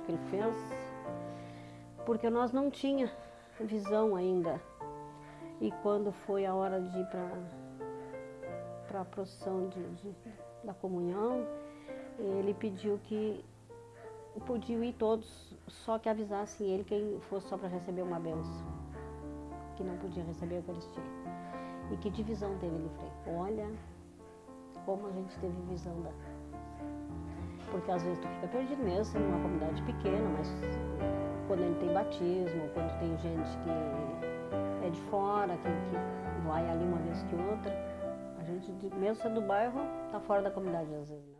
que ele fez, porque nós não tinha visão ainda. E quando foi a hora de ir para a procissão de, de, da comunhão, ele pediu que podiam ir todos, só que avisassem ele quem fosse só para receber uma benção, que não podia receber a Eucaristia. E que divisão teve ele, Frei? Olha como a gente teve visão da... Porque às vezes tu fica perdido mesmo, numa comunidade pequena, mas quando ele tem batismo, quando tem gente que é de fora, que, que vai ali uma vez que outra, a gente, mesmo sendo do bairro, tá fora da comunidade às vezes, né?